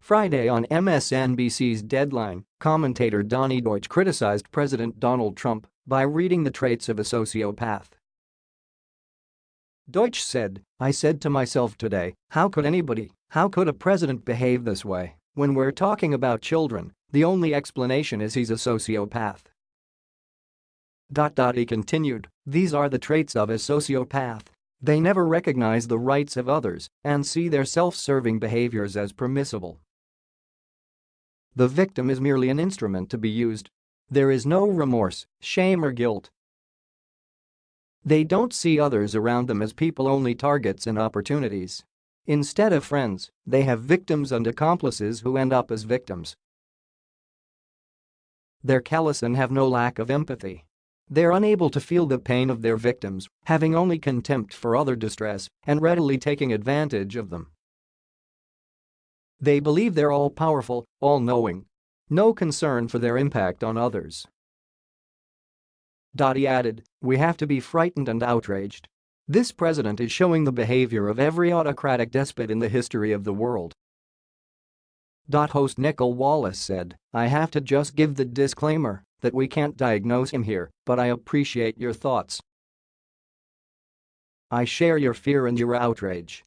Friday on MSNBC's Deadline, commentator Donny Deutsch criticized President Donald Trump by reading the traits of a sociopath. Deutsch said, I said to myself today, how could anybody, how could a president behave this way? When we're talking about children, the only explanation is he's a sociopath. Dot dot He continued, these are the traits of a sociopath. They never recognize the rights of others and see their self-serving behaviors as permissible. The victim is merely an instrument to be used. There is no remorse, shame or guilt. They don't see others around them as people only targets and opportunities. Instead of friends, they have victims and accomplices who end up as victims. They're callous and have no lack of empathy. They're unable to feel the pain of their victims, having only contempt for other distress and readily taking advantage of them. They believe they're all-powerful, all-knowing. No concern for their impact on others. He added, we have to be frightened and outraged. This president is showing the behavior of every autocratic despot in the history of the world. Dot Host Nicolle Wallace said, I have to just give the disclaimer that we can't diagnose him here, but I appreciate your thoughts. I share your fear and your outrage.